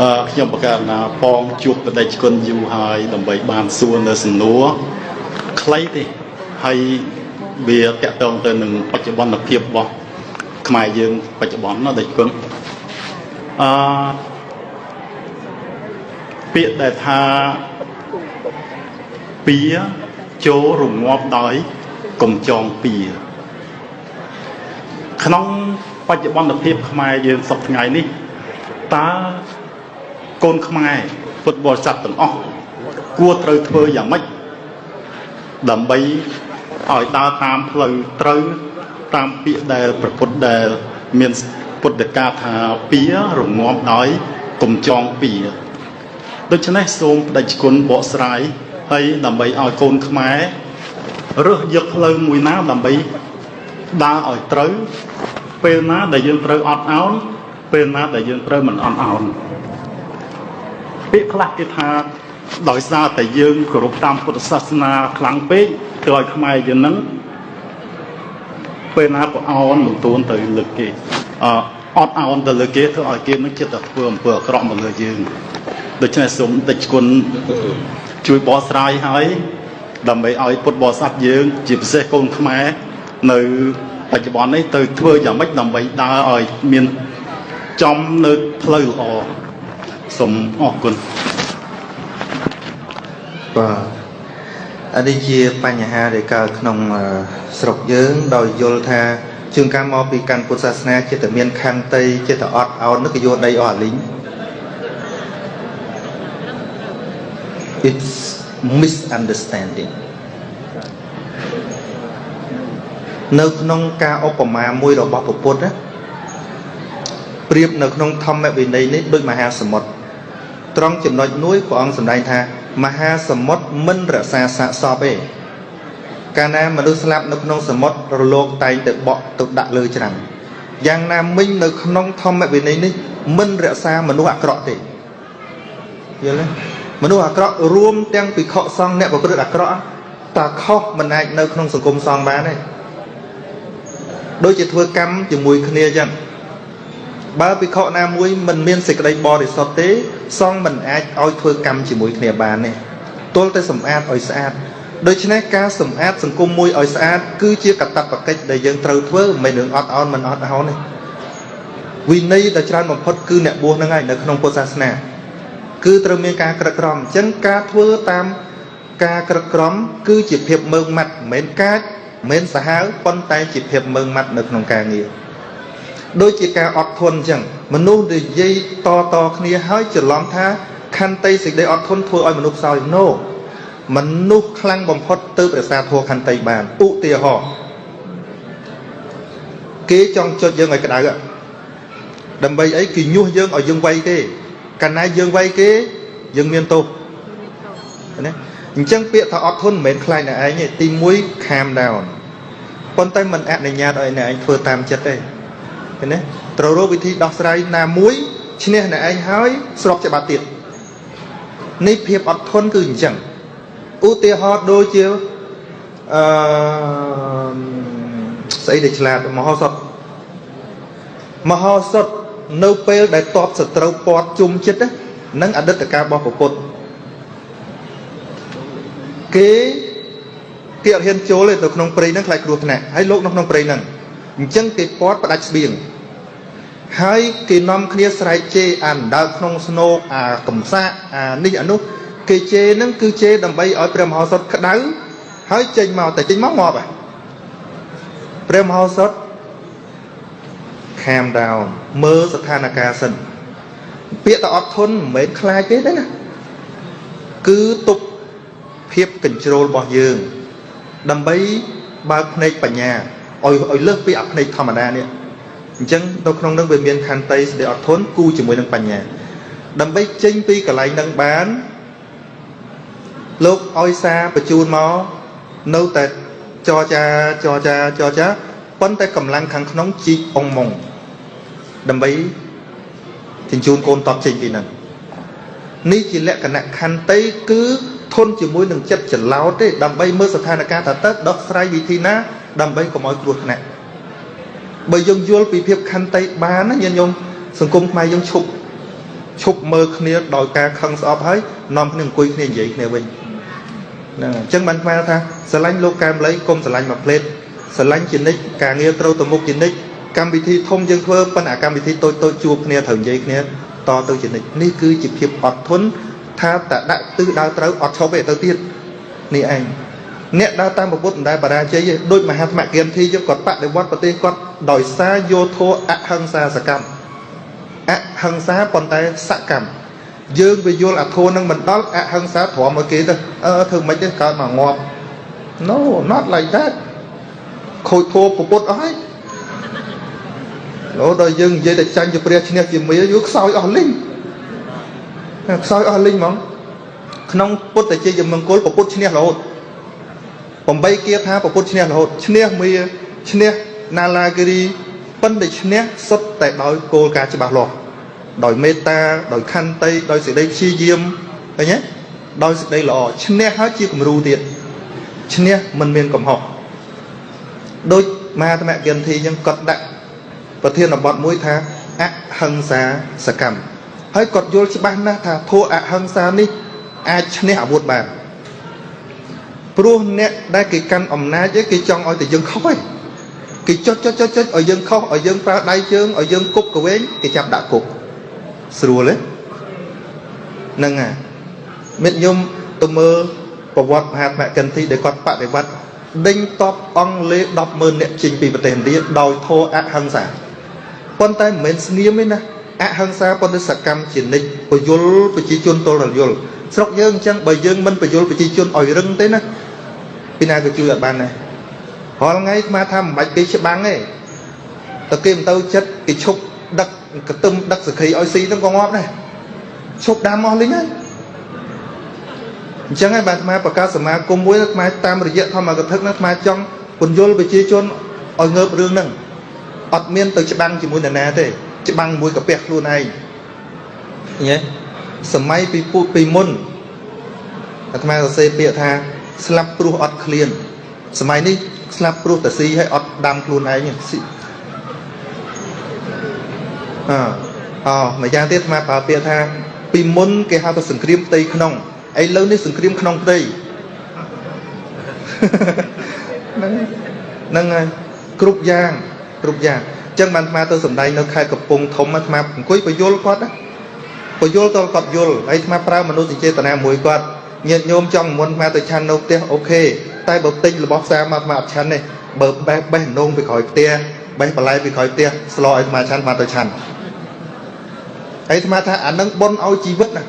អឺខ្ញុំបកករណាបងជួបបដិជគុណយូរហើយដើម្បីបានសួរនៅសំណួរខ្លីទេហើយវាតកតងទៅនឹងបច្ចុប្បន្នភាពរបស់ខ្មែរយើងបច្ចុប្បន្នណាដេចគុណអឺពាក្យដែលថាពៀចូលរងាប់ដោយកុំចងពៀក្នុងបច្ចុប្បន្នភាពខ្មែរយើងសពថ្ងៃនេះតើ កូនខ្មែរពុទ្ធបរិស័ទទាំងអស់គួរត្រូវធ្វើយ៉ាងម៉េចដើម្បីឲ្យដើរតាមផ្លូវត្រូវតាមពាក្យដែលប្រពុតដែលមានពុទ្ធកាថាពៀរងាប់ដោយកុំចងពៀដូច្នេះសូមបដិជគុណបកស្រាយហើយដើម្បីឲ្យកូនខ្មែររើសយកផ្លូវមួយណាដើម្បីដើរឲ្យត្រូវពេលណាដែលយើងត្រូវអត់អោនពេលណាដែលយើងត្រូវមិនអត់អោន ពាក្យខ្លះគេថាដោយសារតែយើងគោរពតាមពុទ្ធសាសនាខ្លាំងពេកធ្វើឲ្យខ្មែរយើងនឹងពេលណាក៏អោនមិនទួនទៅលើគេអអត់អោនទៅលើគេធ្វើឲ្យគេនឹងចិត្តតែធ្វើអំពើអាក្រក់មកលើយើងដូច្នេះសូមតិចគុណជួយបកស្រាយឲ្យដើម្បីឲ្យពុទ្ធបរិស័ទយើង ជាពិសេសកូនខ្មែរនៅបច្ចុប្បន្ននេះទៅធ្វើយ៉ាងម៉េចដើម្បីដើរឲ្យមានចំនៅផ្លូវល្អ សូមអរគុណបាទអានេះជាបញ្ហាដែលកើតក្នុងស្រុកយើង ដោយយល់ថាជួនកាលមកពីកាន់ពុទ្ធសាសនាចិត្តតែមានខន្តីចិត្តតែអត់អោននឹកយកដីអស់អាលីង it's misunderstanding នៅក្នុងការឧបមាមួយរបស់ពុទ្ធណាប្រៀបនៅក្នុងធម្មវិន័យនេះដូចមហាសមុទ្រ ត្រង់ចំណុចមួយព្រះអង្គសម្ដែងថា មហាសមុទ្រមិនរក្សាសាកសពទេកាលណាមនុស្សស្លាប់នៅក្នុងសមុទ្ររលកតែងទៅបក់ទៅដាក់លើច្រាំងយ៉ាងណាមិញនៅក្នុងធម្មវិន័យនេះមិនរក្សាមនុស្សអាក្រក់ទេយល់ទេមនុស្សអាក្រក់រួមទាំងភិក្ខុសង្ឃអ្នកប្រព្រឹត្តអាក្រក់តាខុសមិនអាចនៅក្នុងសង្គមសង្ឃបានទេដូចជាធ្វើកម្មជាមួយគ្នាចឹង បើភិក្ខុណាមួយមិនមានសេចក្តីបរិសុទ្ធទេសង្ឃមិនអាចឲ្យធ្វើកម្មជាមួយគ្នាបានទេទល់តែសម្អាតឲ្យស្អាតដូច្នេះការសម្អាតសង្គមមួយឲ្យស្អាតគឺជាកតបកិច្ចដែលយើងត្រូវធ្វើមិននឹងអត់អោនមិនអត់អោនទេវិន័យដែលច្រើនបំផុតគឺអ្នកបួសហ្នឹងហើយនៅក្នុងពុទ្ធសាសនាគឺត្រូវមានការក្រឹកក្រមអញ្ចឹងការធ្វើតាមការក្រឹកក្រមគឺជាភាពមើងម៉ាត់មិនមែនកាចមិនមែនសាហាវប៉ុន្តែជាភាពមើងម៉ាត់នៅក្នុងការងារ ដូចជាការអត់ធន់អញ្ចឹងមនុស្សនិយាយតតគ្នាហើយច្រឡំថាខន្តីសេចក្តីអត់ធន់ធ្វើឲ្យមនុស្សខ្សោយ no មនុស្សខ្លាំងបំផុតទៅប្រសាធัวខន្តីបានឧទាហរណ៍គេចង់ចុចយើងឲ្យក្តៅដើម្បីអីគេញុះយើងឲ្យយើងវាយគេកាលណាយើងវាយគេយើងមានទោសណាអញ្ចឹងពាក្យថាអត់ធន់មិនមែនខ្លាចអ្នកឯងទេទី1 calm down ប៉ុន្តែមិនអនុញ្ញាតឲ្យអ្នកឯងធ្វើតាមចិត្តទេ ឃើញទេត្រូវរកវិធីដោះស្រាយណាមួយឈ្នះអ្នកឯងហើយស្របច្បាប់ទៀតនេះភាពអត់ធន់គឺអញ្ចឹងឧទាហរណ៍ដូចជាអឺស្អីដែលឆ្លាតមហោសថមហោសថនៅពេលដែលតបសត្រូវពាត់ជុំចិត្តនឹងអតីតកាលរបស់ពុទ្ធគេគេអត់ហ៊ានចូលទេទៅក្នុងព្រៃហ្នឹងខ្លាចគ្រោះថ្នាក់ហើយលោកនៅក្នុងព្រៃហ្នឹងអញ្ចឹងគេពាត់ផ្ដាច់ស្បៀង ហើយគេនាំគ្នាស្រែកជេរអានដើរក្នុងស្នោកអាកំសាកអានេះអានោះគេជេរហ្នឹងគឺជេរដើម្បីឲ្យព្រះមហោសថក្តៅហើយចេញមកតែចេញមកងាប់ហ่ะព្រះមហោសថ calm down មើលស្ថានភាពសិនពាក្យតែអត់ធន់មិនមែនខ្លាចទេណាគឺទប់ភាពកញ្ជ្រោលរបស់យើង ដើម្បីបើកភ្នែកបញ្ញាឲ្យឲ្យលើសពីអាភ្នែកធម្មតានេះ អញ្ចឹងនៅក្នុងនឹងវាមានខន្តីសេចក្តីអត់ធន់គូជាមួយនឹងបញ្ញា ដើម្បីចេញពីកន្លែងនឹងបានលោកឲ្យសារបញ្ជូនមកនៅតែចរចាចរចាចរចាប៉ុន្តែកម្លាំងខាងក្នុងជីកអងម៉ងដើម្បីជញ្ជូនកូនតបចេញពីហ្នឹងនេះជាលក្ខណៈខន្តីគឺធន់ជាមួយនឹងចិត្តច្រឡោតទេដើម្បីមើលស្ថានភាពថាតើដោះស្រាយវិធីណាដើម្បីកុំឲ្យគ្រោះថ្នាក់ បើយើងយល់ពីភាពខន្តីបានណាញាតិញោមសង្គមខ្មែរយើងឈប់ឈប់មើលគ្នាដោយការខឹងស្អប់ហើយនាំគ្នាអង្គុយគ្នានិយាយគ្នាវិញហ្នឹងហើយអញ្ចឹងបានស្មានថាស្រឡាញ់លោកកែមលីកុំស្រឡាញ់មួយផ្លេតស្រឡាញ់ជានិច្ចការងារត្រូវទៅមុខជានិច្ចកម្មវិធីធំយើងធ្វើប៉ុន្តែកម្មវិធីតូចតូចជួបគ្នាត្រូវនិយាយគ្នាតទៅជានិច្ចនេះគឺជាភាពអត់ធន់ថាតដាក់ទិសដៅត្រូវអត់ឈប់ទេទៅទៀតនេះឯង អ្នកដើរតាមពុទ្ធមិនដែលបរាជ័យទេដូចមហាត្មគិនធីយើងគាត់បដិវត្តប្រទេសគាត់ដោយសារយោធោអហិង្សាសកម្មអហិង្សាប៉ុន្តែសកម្មយើងវាយល់អធោនឹងមិនដល់អហិង្សាទ្រាំឲ្យគេទៅអឺធ្វើមិនទេកើតមកងាប់ No not like that ខូចធោពុទ្ធអស់ហើយលោដល់យើងនិយាយតែចាញ់ជាព្រះឈ្នះជាមាយយូខ្សោយអស់លីងខ្សោយអស់លីងហ្មងក្នុងពុទ្ធជាយមង្គលពុទ្ធឈ្នះរហូត 8គាថាពុទ្ធឈ្នះរហូតឈ្នះមាឈ្នះណាឡាគិរីប៉ុន្តែឈ្នះសុទ្ធតែដោយគោលការណ៍ច្បាស់លាស់ដោយមេត្តាដោយខន្តីដោយសេចក្តីព្យាយាមឃើញទេដោយសេចក្តីល្អឈ្នះហើយជាគំរូទៀតឈ្នះមិនមានកំហុសដូចមហាធម្មគិន្ធីចឹងគាត់ដាក់ប្រធានបទមួយថាអហិង្សាសកម្មហើយគាត់យល់ច្បាស់ណាស់ថាធัวអហិង្សានេះអាចឈ្នះអាវុធបាន ព្រោះអ្នកដែលគេកាន់អំណាចគេចង់ឲ្យតែយើងខុសឯងគេចុចចុចចុចចុចឲ្យយើងខុសឲ្យយើងប្រើដៃជើងឲ្យយើងគប់កវែងគេចាប់ដាក់គុកស្រួលទេហ្នឹងហើយមិត្តខ្ញុំទៅមើលប្រវត្តិមហាត្មកិន្ធីដែលគាត់បដិវត្តដេញតបអង់គ្លេស100000នាក់ចេញពីប្រទេសឥណ្ឌាដោយធោអហិង្សាប៉ុន្តែមិនមែនស្ងៀមទេណាអហិង្សាប៉ុន្តែសកម្មជានិច្ចពយលប្រជាជនទល់រយល់ស្រុកយើងអញ្ចឹងបើយើងមិនពយលប្រជាជនឲ្យរឹងទេណា ពីណាក៏ជួយអត់បានដែររាល់ថ្ងៃស្មាថាមិនបាច់គេច្បាំងទេតែគេមិនទៅចិត្តគេឈប់ដឹកកទឹមដឹកសក្រីឲ្យស៊ីហ្នឹងក៏ងាប់ដែរឈប់ដាំអស់លីងហើយអញ្ចឹងហើយបាទអាត្មាប្រកាសសមាគមមួយអាត្មាតាមរយៈធម្មកថាហ្នឹងអាត្មាចង់ពន្យល់ប្រជាជនឲ្យងើបរឿងហ្នឹងអត់មានទៅច្បាំងជាមួយនរណាទេច្បាំងមួយកាពះខ្លួនឯងញ៉េសម័យពីពូពីមុនអាត្មាសរសេរពាក្យថា ស្លាប់ព្រោះអត់ឃ្លានសម័យនេះស្លាប់ព្រោះតែស៊ីហើយអត់ដាំខ្លួនឯងស៊ីអើអូមួយយ៉ាងទៀតអាត្មាប្រើពាក្យថាពីមុនគេហៅថាសង្គ្រាមផ្ទៃក្នុងឥឡូវនេះសង្គ្រាមក្នុងផ្ទៃហ្នឹងហ្នឹងហើយគ្រប់យ៉ាងគ្រប់យ៉ាងអញ្ចឹងបានអាត្មាទៅសំដែងនៅខេត្តកំពង់ធំអាត្មាអង្គុយបញ្យលគាត់ណាបញ្យលតលគាត់យល់ហើយអាត្មាប្រើមនុស្សចេតនាមួយគាត់ ញាតិញោមចង់មុនអាត្មាទៅឆាន់នៅផ្ទះអូខេតែបើទិញរបស់ផ្សារមកអាត្មាអត់ឆាន់ទេបើបេះបេះនងពីក្រោយផ្ទះបេះបន្លែពីក្រោយផ្ទះស្លោឲ្យអាត្មាឆាន់អាត្មាទៅឆាន់ហើយអាត្មាថាអានឹងប៉ុនឲ្យជីវិតណា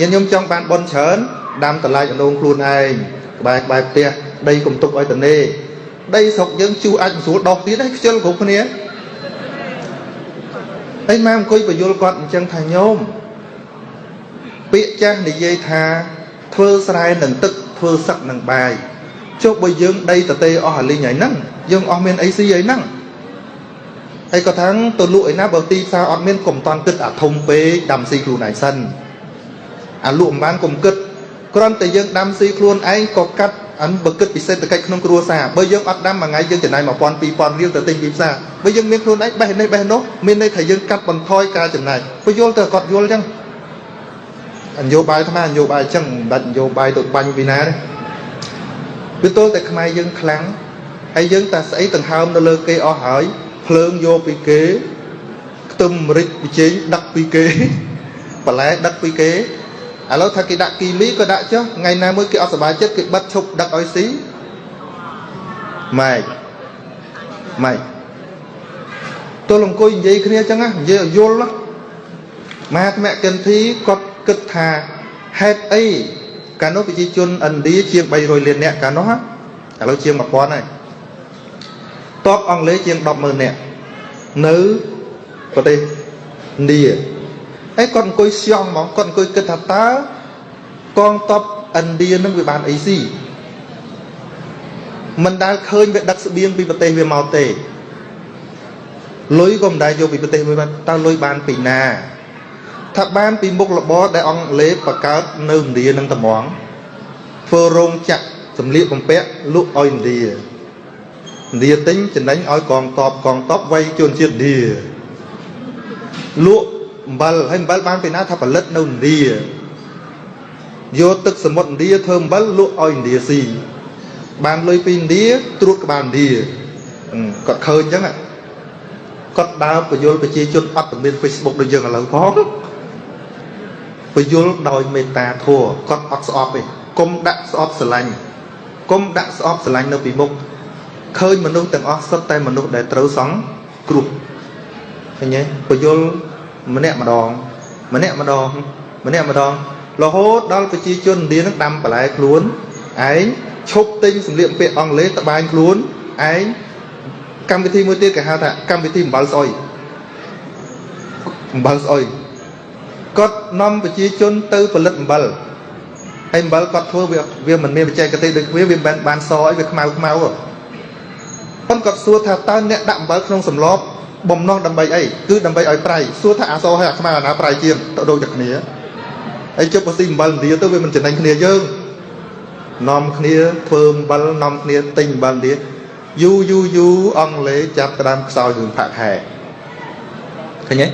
ញាតិញោមចង់បានប៉ុនច្រើនដាំតឡាយអនងខ្លួនឯងក្បែរក្បែរផ្ទះដីកុំទុកឲ្យតនេដីស្រុកយើងជួអាចមិនស្រួលដោះទៀតទេខ្ជិលគ្រប់គ្នាហើយម៉ែអង្គុយបញ្យលគាត់អញ្ចឹងថាញោមពាក្យចាស់និយាយថា ធ្វើស្រែនឹងទឹកធ្វើសឹកនឹងបាយចុះបើយើងដីតទេអស់អាលីងហើយហ្នឹងយើងអស់មានអីស៊ីហើយហ្នឹងហើយក៏ថាទៅលក់ឯណាបើទីផ្សារអត់មានកុំតន់គិតអាធំពេកដាំស៊ីខ្លួនឯងសិនអាលក់មិនបានកុំគិតគ្រាន់តែយើងដាំស៊ីខ្លួនឯងក៏កាត់អានបើគិតពីសេដ្ឋកិច្ចក្នុងគ្រួសារបើយើងអត់ដាំមួយថ្ងៃយើងចំណាយ1000 2000រៀលទៅទិញពីផ្សារបើយើងមានខ្លួនឯងបេះនេះបេះនោះមានន័យថាយើងកាត់បន្ថយការចំណាយបើយល់ទៅគាត់យល់អញ្ចឹង នយោបាយថ្មនយោបាយអញ្ចឹងមិនបាច់នយោបាយទៅបាញ់ពីណាទេវាទល់តែខ្មែរយើងខ្លាំងហើយយើងតែស្អីដង្ហើមនៅលើគេអស់ហើយភ្លើងយកពីគេខ្ទឹមម្រេចប៊ីចេងដឹកពីគេបន្លែដឹកពីគេឥឡូវថាគេដាក់គីមីក៏ដាក់ចុះថ្ងៃណាមួយគេអត់សុបាយចិត្តគេបិទឈប់ដឹកឲ្យស៊ីម៉ែកម៉ែកទល់អង្គុយនិយាយគ្នាអញ្ចឹងណានិយាយឲ្យយល់ណាមហាត្មកិន្ធីគាត់ គិតថាហេតុអីកាលនោះប្រជាជនឥណ្ឌាជាង300លាននាក់កាលនោះឥឡូវជាង1000ហើយតបអង់គ្លេសជាង100,000នាក់នៅប្រទេសឥណ្ឌាហើយគាត់អង្គុយស្យងហ្មងគាត់អង្គុយគិតថាតើកងទ័ពឥណ្ឌានឹងវាបានអីស៊ីមិនដែលឃើញវាដឹកស្បៀងពីប្រទេសវាមកទេលុយក៏មិនដែលយកពីប្រទេសវាបានតើលុយបានពីណា ថាបានពីមុខរបរដែលអង់គ្លេសបង្កើតនៅឥណ្ឌានឹងត្មងធ្វើរោងចក្រសម្លៀកបំពាក់លក់ឲ្យឥណ្ឌាឥណ្ឌាទិញចំណេញឲ្យកងតបកងតបវាយជនជាតិឥណ្ឌាលក់អំបិលហើយអំបិលបានពីណាថាផលិតនៅឥណ្ឌាយកទឹកសមុទ្រឥណ្ឌាធ្វើអំបិលលក់ឲ្យឥណ្ឌាស៊ីបានលុយពីឥណ្ឌាត្រួតក្បាលឥណ្ឌាអឺគាត់ឃើញអញ្ចឹងហ៎គាត់ដើរបញ្យលប្រជាជនអត់មាន Facebook ដូចយើងឥឡូវផង បញ្យលដោយមេត្តាធម៌គាត់អត់ស្អប់ទេកុំដាក់ស្អប់ស្រឡាញ់កុំដាក់ស្អប់ស្រឡាញ់នៅពីមុខឃើញមនុស្សទាំងអស់សុទ្ធតែមនុស្សដែលត្រូវសង្គ្រោះឃើញទេបញ្យលម្នាក់ម្ដង ម្នាក់ម្ដង ម្នាក់ម្ដងរហូតដល់ប្រជាជនឥណ្ឌានឹងដាំបន្លែខ្លួនឯងឈប់ទិញសម្លៀកបំពាក់អង់គ្លេសត្បាញខ្លួនឯងកម្មវិធីមួយទៀតគេហៅថាកម្មវិធីអំបិលស្អុយអំបិលស្អុយ គាត់នាំប្រជាជនទៅផលិតអំបិលហើយអំបិលគាត់ធ្វើវាវាមិនមានបច្ចេកទេសដូចគ្នាវាមិនបានបានសអីវាខ្មៅខ្មៅប៉ុន្តែគាត់សួរថាតើអ្នកដាក់អំបិលក្នុងសម្លបំណងដើម្បីអីគឺដើម្បីឲ្យប្រៃសួរថាអាសហើយអាខ្មៅអាណាប្រៃជាងទៅដូចតែគ្នាហើយជប់បើស៊ីអំបិលឥណ្ឌាទៅវាមិនចំណេញគ្នាយើងនាំគ្នាធ្វើអំបិលនាំគ្នាទិញអំបិលឥណ្ឌាយូយូយូអង់គ្លេសចាប់ក្តាមខ្សោយរឿងផាក់ខែឃើញទេ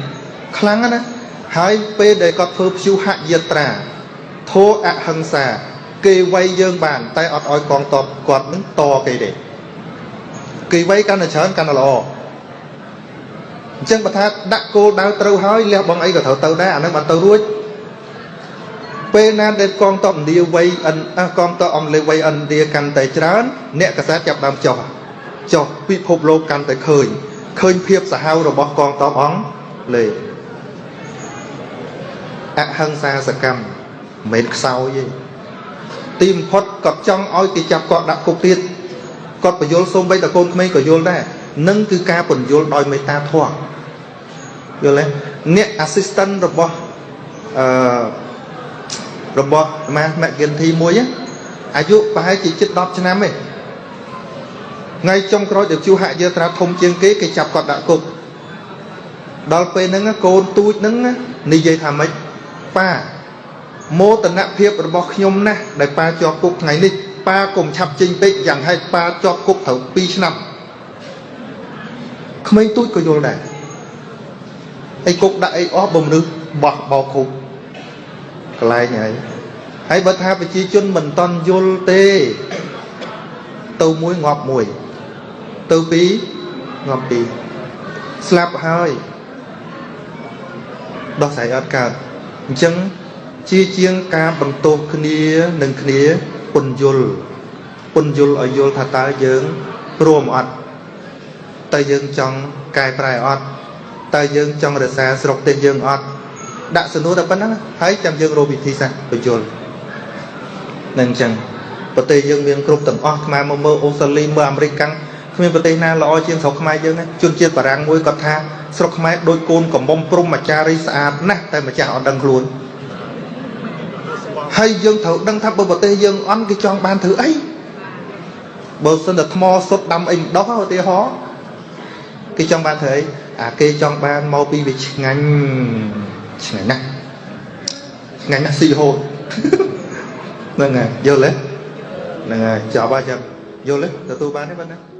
ខ្លាំងណាស់ ហើយពេលដែលគាត់ធ្វើព្យុហយាត្រាធោអហិង្សា គេវាយយើងបាន តែអត់ឲ្យកងតបគាត់នឹងតគេទេគេវាយកាន់តែច្រើនកាន់តែល្អអញ្ចឹងបើថាដាក់គោលដៅត្រូវហើយលះបងអីក៏ត្រូវទៅដែរអានឹងបានទៅរួចពេលណាដែលកងទ័ពឥណ្ឌាវ័យអិនកងទ័ពអង់គ្លេសវ័យឥណ្ឌាកាន់តែច្រើន អ្នកកសែតចាប់ដើមចុះចុះពិភពលោកកាន់តែឃើញឃើញភាពសាហាវរបស់កងទ័ពអង់គ្លេស អហិង្សាសកម្មមិនមែនខ្សោយទេទីបំផុតគាត់ចង់ឲ្យគេចាប់គាត់ដាក់គុកទៀតគាត់បញ្យល់សូម្បីតែកូនក្មេងក៏យល់ដែរនឹងគឺការបញ្យល់ដោយមេត្តាធម៌យល់ទេអ្នក assistant របស់អឺរបស់ម៉ាស់ McGinty មួយអាយុប្រហែលជាជិត10ឆ្នាំទេថ្ងៃចុងក្រោយដែលជួហាក់យើត្រាធំជាងគេគេចាប់គាត់ដាក់គុកដល់ពេលហ្នឹងកូនទូចហ្នឹងនិយាយថាម៉េច ប៉ាមោទនភាពរបស់ខ្ញុំណាស់ដែលប៉ាជាប់គុកថ្ងៃនេះប៉ាកុំឆាប់ចេញពេកយ៉ាងហេតុប៉ាជាប់គុកត្រូវ2ឆ្នាំក្មេងទូចក៏យល់ដែរអីគុកដាក់អីអស់បំមនុស្សបោះបោគុកកន្លែងហើយហើយបើថាប្រជាជនមិនតន់យល់ទេ ទៅមួយងាប់មួយទៅពីរងាប់ពីរស្លាប់ហើយដោះស្រាយអត់កើត អញ្ចឹងជាជាងការបន្ទោសគ្នានឹងគ្នាពន្យល់ពន្យល់ឲ្យយល់ថាតើយើងព្រមអត់តើយើងចង់កែប្រែអត់តើយើងចង់រក្សាស្រុកទេយើងអត់ដាក់សំណួរតែប៉ុណ្ណឹងហើយចាំយើងរកវិធីសាស្ត្របញ្យល់នឹងអញ្ចឹងប្រទេសយើងមានគ្រប់ទាំងអស់ខ្មែរមកមើលអូស្ត្រាលីមើលអាមេរិកកាំងគ្មានប្រទេសណាល្អជាងស្រុកខ្មែរយើងទេជនជាតិបារាំងមួយគាត់ថា ស្រុកខ្មែរដូចកូនកំមុំព្រំអាចារ្យស្អាតណាស់តែម្ចាស់អត់ដឹងខ្លួនហើយយើងត្រូវដឹងថាបើប្រទេសយើងអន់គេចង់បានធ្វើអីបើសិនតែថ្មសុទ្ធដាំអីម្ដុះឧទាហរណ៍គេចង់បានធ្វើអីអាគេចង់បានមកពីវាឆ្ងាញ់ឆ្ងាញ់ណាស់ឆ្ងាញ់ណាស់ស៊ីហូតហ្នឹងហើយយល់ទេហ្នឹងហើយចប់ហើយចាំយល់ទេទទួលបានទេបាទណា